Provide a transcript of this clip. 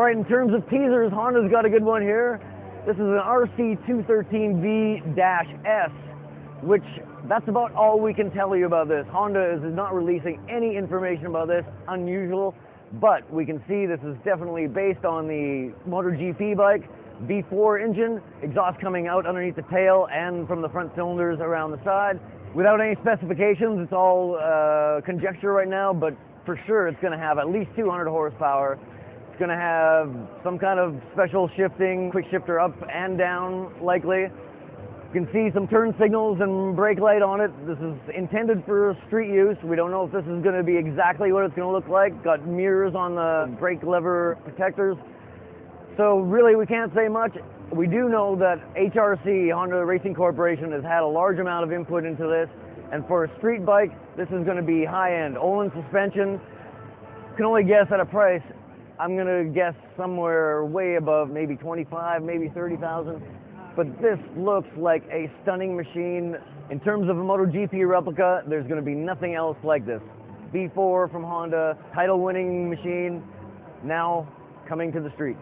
right, in terms of teasers, Honda's got a good one here. This is an RC213V-S, which that's about all we can tell you about this. Honda is not releasing any information about this, unusual, but we can see this is definitely based on the MotoGP bike, V4 engine, exhaust coming out underneath the tail and from the front cylinders around the side. Without any specifications, it's all uh, conjecture right now, but for sure it's going to have at least 200 horsepower. It's going to have some kind of special shifting, quick shifter up and down likely. You can see some turn signals and brake light on it. This is intended for street use. We don't know if this is going to be exactly what it's going to look like. Got mirrors on the brake lever protectors. So really we can't say much. We do know that HRC, Honda Racing Corporation, has had a large amount of input into this. And for a street bike, this is going to be high-end. Öhlins suspension, can only guess at a price. I'm going to guess somewhere way above maybe 25, maybe 30,000. But this looks like a stunning machine. In terms of a MotoGP replica, there's going to be nothing else like this. V4 from Honda, title winning machine, now coming to the street.